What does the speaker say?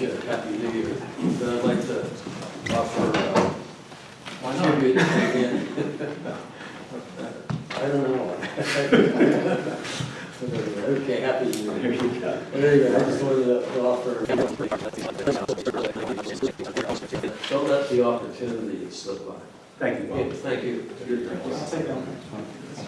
wish you a happy new year, but I'd like to offer, uh, Why not? tribute again. I don't know. Okay, happy new year. There you go. There you go, I just wanted to offer. Don't let the opportunity slip by. Thank you, Okay, Bob. Thank you. I'll.